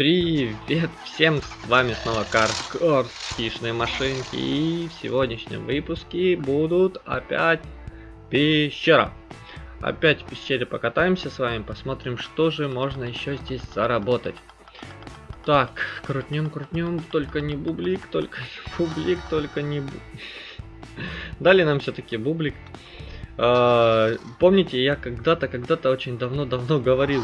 Привет всем, с вами снова Карскорс, хищные машинки, и в сегодняшнем выпуске будут опять пещера. Опять в пещере покатаемся с вами, посмотрим, что же можно еще здесь заработать. Так, крутнем, крутнем, только не бублик, только не бублик, только не бублик. Дали нам все-таки бублик. А, помните, я когда-то, когда-то очень давно-давно говорил,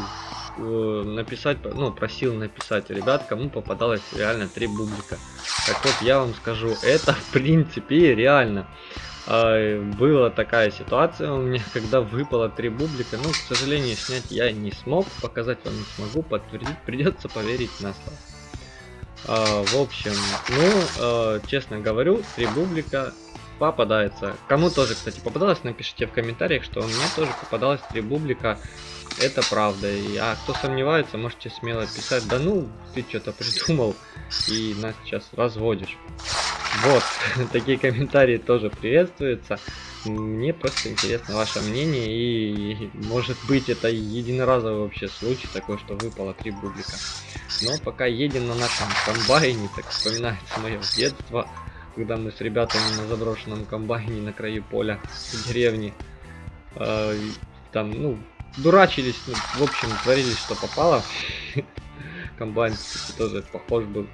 написать, ну, просил написать, ребят, кому попадалось реально три бублика. Так вот, я вам скажу, это в принципе реально. А, была такая ситуация у меня, когда выпало три бублика. Ну, к сожалению, снять я не смог, показать вам не смогу, подтвердить, придется поверить на слово. А, в общем, ну, честно говорю, три бублика попадается. Кому тоже, кстати, попадалось, напишите в комментариях, что у меня тоже попадалось три бублика. Это правда. И, а кто сомневается, можете смело писать, да ну, ты что-то придумал и нас сейчас разводишь. Вот, такие комментарии тоже приветствуются. Мне просто интересно ваше мнение и может быть это единоразовый вообще случай такой, что выпало три бублика. Но пока едем на нашем комбайне, так вспоминается мое детство когда мы с ребятами на заброшенном комбайне на краю поля в деревне э, там, ну, дурачились, ну, в общем, творили, что попало. Комбайн, тоже похож был.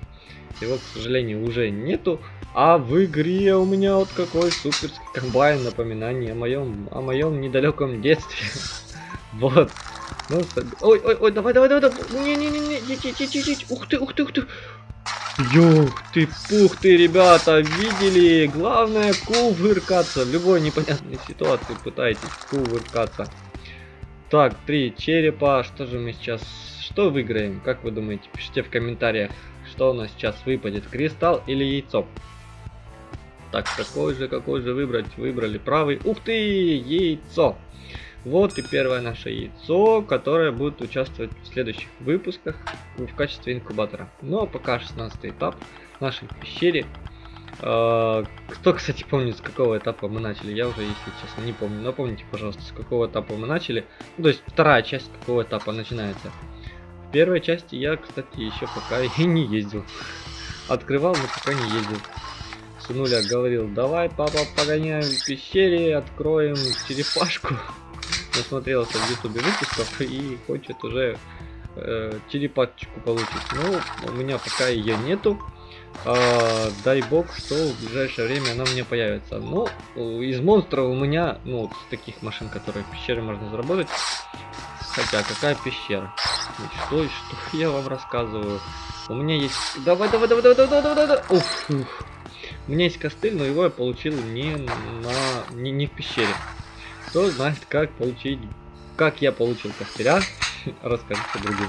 Его, к сожалению, уже нету. А в игре у меня вот какой суперский комбайн, напоминание о моем, о моем недалеком детстве. вот. Ну, ой, ой, ой, давай, давай, давай, давай. Не-не-не, ух ты, ух ты, ух ты. Юх ты, пух ты, ребята, видели? Главное кувыркаться. В любой непонятной ситуации пытайтесь кувыркаться. Так, три черепа. Что же мы сейчас... Что выиграем? Как вы думаете? Пишите в комментариях, что у нас сейчас выпадет. Кристалл или яйцо? Так, какой же, какой же выбрать? Выбрали правый. Ух ты, яйцо. Вот и первое наше яйцо, которое будет участвовать в следующих выпусках в качестве инкубатора. А пока 16 этап нашей пещере. А, кто, кстати, помнит, с какого этапа мы начали, я уже, если честно, не помню. Напомните, пожалуйста, с какого этапа мы начали. Ну, то есть вторая часть какого этапа начинается. В первой части я, кстати, еще пока и не ездил. Открывал, но пока не ездил. Сынуля говорил, давай, папа, погоняем в пещере, откроем черепашку насмотрелся в ютубе выпусков и хочет уже э, черепашечку получить. Ну, у меня пока ее нету. А, дай бог, что в ближайшее время она меня появится. Ну, из монстров у меня, ну, вот таких машин, которые в пещере можно заработать. Хотя, какая пещера? Что, что я вам рассказываю? У меня есть... Давай, давай, давай, давай, давай, давай, давай. Уф, уф. У меня есть костыль, но его я получил не на... не, не в пещере. Кто знает, как получить, как я получил костыря, расскажите другим.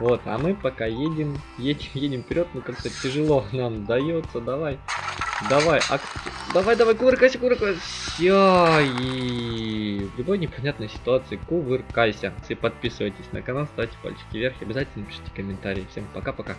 Вот, а мы пока едем, едем, едем вперед, ну как-то тяжело нам дается, давай, давай, а, давай, давай, кувыркайся, кувыркайся, и в любой непонятной ситуации кувыркайся. И подписывайтесь на канал, ставьте пальчики вверх, обязательно пишите комментарии. Всем пока-пока.